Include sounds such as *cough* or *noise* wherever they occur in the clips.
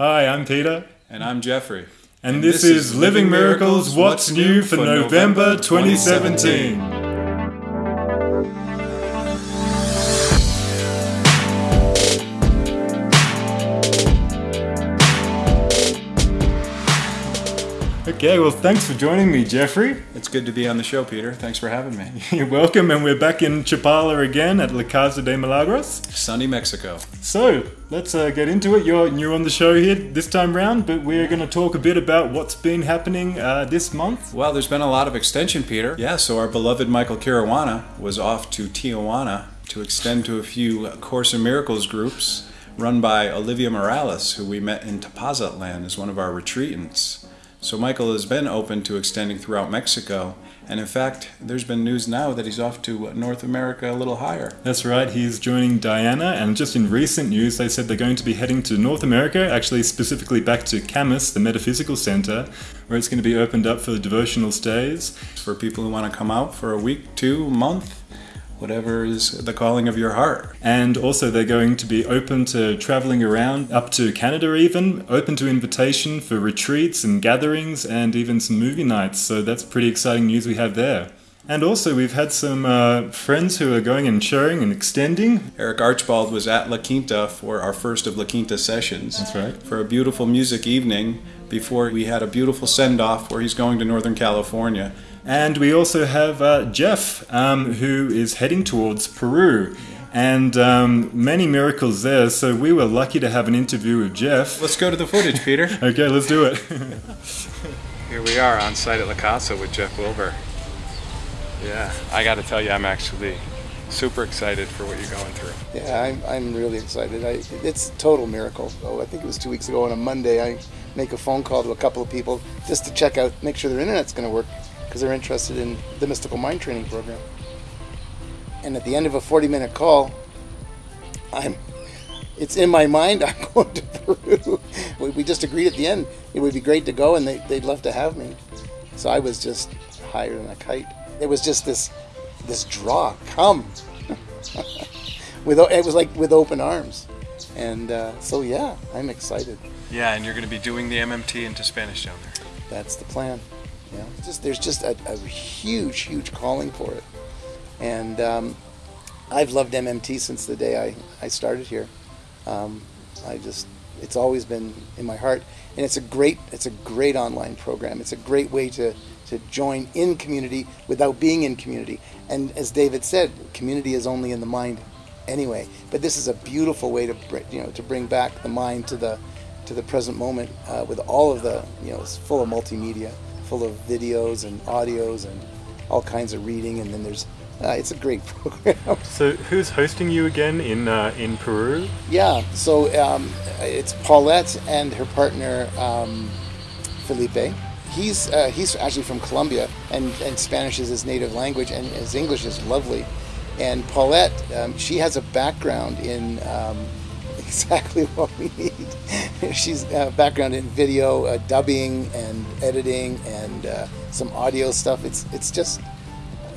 Hi, I'm Peter. And I'm Jeffrey. And, this, is Living Miracles What's New for November 2017. Okay, well, thanks for joining me, Jeffrey. It's good to be on the show, Peter. Thanks for having me. *laughs* You're welcome, and we're back in Chapala again at La Casa de Milagros. Sunny Mexico. So, let's uh, get into it. You're new on the show here this time round, but we're going to talk a bit about what's been happening uh, this month. Well, there's been a lot of extension, Peter. Yeah, so our beloved Michael Caruana was off to Tijuana to extend to a few Course in Miracles groups run by Olivia Morales, who we met in Tepozatlan as one of our retreatants. So Michael has been open to extending throughout Mexico, and in fact, there's been news now that he's off to North America a little higher. That's right, he's joining Diana, and just in recent news, they said they're going to be heading to North America, actually specifically back to Kamas, the Metaphysical Center, where it's going to be opened up for devotional stays. For people who want to come out for a week, two, month, whatever is the calling of your heart. And also, they're going to be open to traveling around up to Canada, even open to invitation for retreats and gatherings and even some movie nights. So, that's pretty exciting news we have there. And also, we've had some uh, friends who are going and sharing and extending. Eric Archibald was at La Quinta for our first of La Quinta sessions. That's right. For a beautiful music evening before we had a beautiful send off where he's going to Northern California. And we also have uh, Jeff, um, who is heading towards Peru. And um, many miracles there, so we were lucky to have an interview with Jeff. Let's go to the footage, Peter. *laughs* okay, let's do it. Here we are on site at La Casa with Jeff Wilbur. Yeah, I got to tell you, I'm actually super excited for what you're going through. Yeah, I'm, I'm really excited. I, it's a total miracle. Oh, I think it was two weeks ago on a Monday, I make a phone call to a couple of people just to check out, make sure their internet's going to work because they're interested in the mystical mind training program. And at the end of a 40 minute call, I'm it's in my mind *laughs* I'm going to Peru. We just agreed at the end it would be great to go and they, they'd love to have me. So I was just higher than a kite. It was just this this draw, come. *laughs* with it was like with open arms. And uh, so yeah, I'm excited. Yeah, and you're going to be doing the MMT into Spanish down there. That's the plan. Yeah, just there's just a, a huge, huge calling for it, and um, I've loved MMT since the day I, I started here. Um, I just it's always been in my heart, and it's a great it's a great online program. It's a great way to to join in community without being in community. And as David said, community is only in the mind anyway. But this is a beautiful way to you know to bring back the mind to the to the present moment uh, with all of the you know it's full of multimedia full of videos and audios and all kinds of reading. And then there's uh, it's a great *laughs* program. So who's hosting you again in uh, in Peru? Yeah, so um, it's Paulette and her partner um, Felipe. He's uh, he's actually from Colombia, and, and Spanish is his native language, and his English is lovely. And Paulette, um, she has a background in um, exactly *laughs* what we need. She's uh, background in video, uh, dubbing, and editing, and uh, some audio stuff. It's it's just,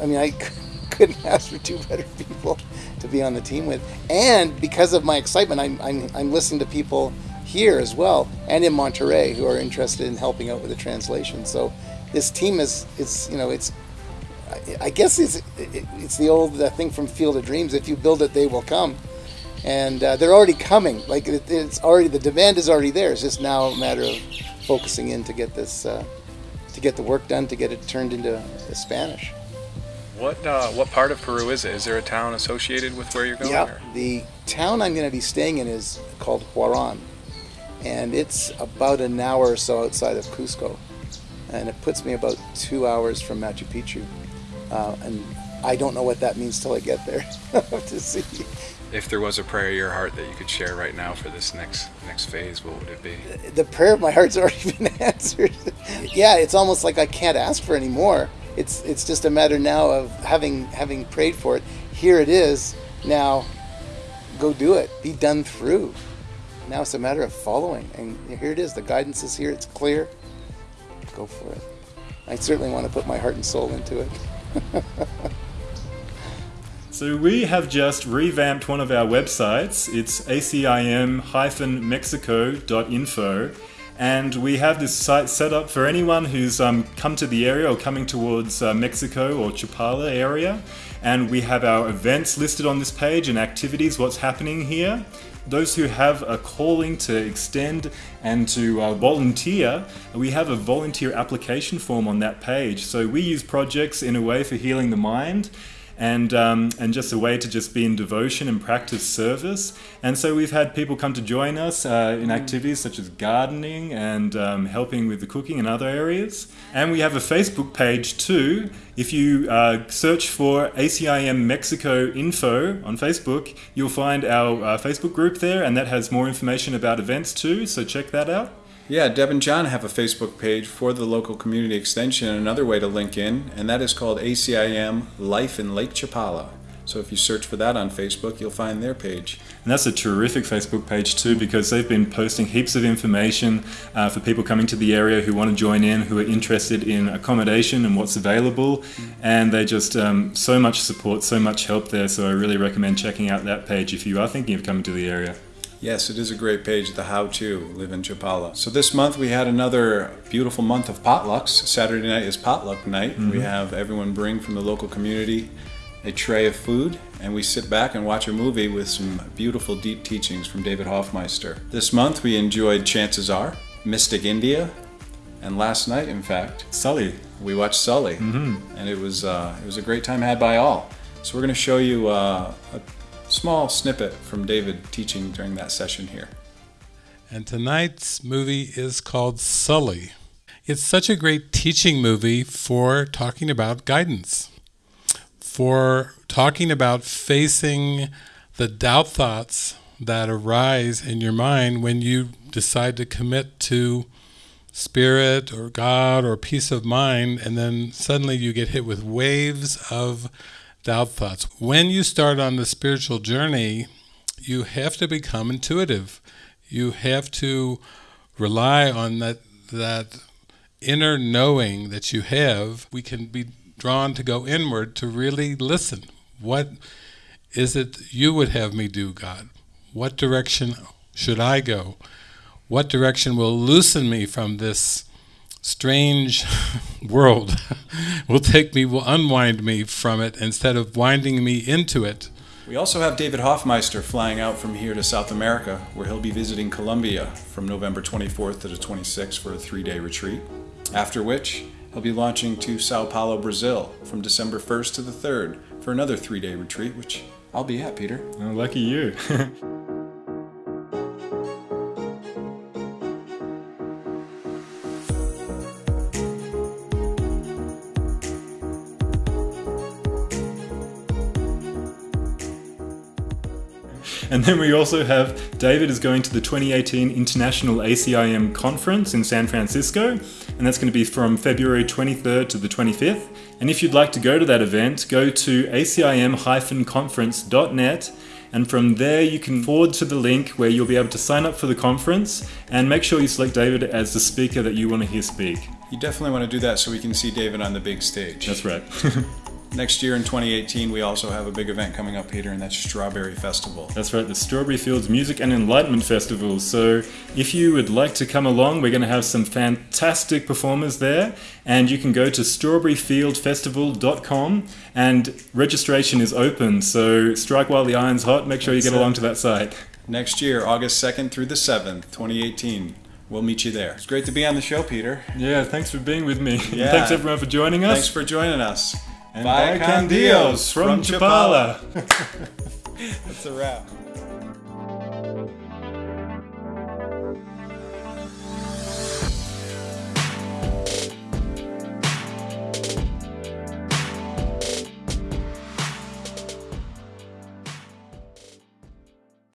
I mean, I *laughs* couldn't ask for two better people to be on the team with. And because of my excitement, I'm I'm, I'm listening to people here as well, and in Monterrey who are interested in helping out with the translation. So this team is is you know it's I guess it's it's the old uh, thing from Field of Dreams. If you build it, they will come and uh, they're already coming. Like it, it's already the demand is already there. It's just now a matter of focusing in to get this uh, to get the work done to get it turned into Spanish. What uh, what part of Peru is it? Is there a town associated with where you're going? Yeah, the town I'm going to be staying in is called Huaran, and it's about an hour or so outside of Cusco, and it puts me about two hours from Machu Picchu, uh, and I don't know what that means till I get there *laughs* to see if there was a prayer of your heart that you could share right now for this next next phase, what would it be? The prayer of my heart's *laughs* already been answered. yeah, it's almost like I can't ask for any more. It's it's just a matter now of having having prayed for it. Here it is. Now, go do it. Be done through. Now it's a matter of following, and here it is. The guidance is here. It's clear. Go for it. I certainly want to put my heart and soul into it. *laughs* So we have just revamped one of our websites. It's acim-mexico.info. And we have this site set up for anyone who's um, come to the area or coming towards uh, Mexico or Chapala area. And we have our events listed on this page and activities, what's happening here. Those who have a calling to extend and to uh, volunteer, we have a volunteer application form on that page. So we use projects in a way for healing the mind and um, and just a way to just be in devotion and practice service. And so we've had people come to join us uh, in activities such as gardening and um, helping with the cooking and other areas. And we have a Facebook page too. If you uh, search for ACIM Mexico info on Facebook, you'll find our uh, Facebook group there, and that has more information about events too. So check that out. Yeah, Deb and John have a Facebook page for the local community extension, another way to link in, and that is called ACIM Life in Lake Chapala. So if you search for that on Facebook, you'll find their page. And that's a terrific Facebook page too because they've been posting heaps of information uh, for people coming to the area who want to join in, who are interested in accommodation and what's available. And they just um, so much support, so much help there. So I really recommend checking out that page if you are thinking of coming to the area. Yes, it is a great page, the how to live in Chapala. So this month we had another beautiful month of potlucks. Saturday night is potluck night. Mm-hmm. We have everyone bring from the local community a tray of food and we sit back and watch a movie with some beautiful deep teachings from David Hoffmeister. This month we enjoyed Chances Are, Mystic India, and last night, in fact, Sully. We watched Sully, mm-hmm. and it was uh, it was a great time had by all. So we're going to show you uh, a small snippet from David teaching during that session here. And tonight's movie is called Sully. It's such a great teaching movie for talking about guidance, for talking about facing the doubt thoughts that arise in your mind when you decide to commit to spirit or God or peace of mind, and then suddenly you get hit with waves of doubt thoughts. When you start on the spiritual journey, you have to become intuitive. You have to rely on that that inner knowing that you have. We can be drawn to go inward to really listen. What is it you would have me do, God? What direction should I go? What direction will loosen me from this strange *laughs* world *laughs* will take me, will unwind me from it instead of winding me into it. We also have David Hoffmeister flying out from here to South America, where he'll be visiting Colombia from November 24th to the 26th for a three day retreat. After which, he'll be launching to Sao Paulo, Brazil from December 1st to the 3rd for another three day retreat, which I'll be at, Peter. Oh, lucky you. *laughs* And then we also have David is going to the 2018 International ACIM Conference in San Francisco, and that's going to be from February 23rd to the 25th. And if you'd like to go to that event, go to acim-conference.net and from there you can forward to the link where you'll be able to sign up for the conference and make sure you select David as the speaker that you want to hear speak. You definitely want to do that so we can see David on the big stage. That's right. *laughs* Next year in 2018, we also have a big event coming up, Peter, and that's Strawberry Festival. That's right, the Strawberry Fields Music and Enlightenment Festival. So if you would like to come along, we're going to have some fantastic performers there, and you can go to strawberryfieldfestival.com, and registration is open. So strike while the iron's hot. Make sure you get along to that site. Next year, August 2nd through the 7th, 2018. We'll meet you there. It's great to be on the show, Peter. Yeah, thanks for being with me. Yeah. *laughs* thanks everyone for joining us. Thanks for joining us. And Bye, Dios from Chapala. *laughs* That's a wrap.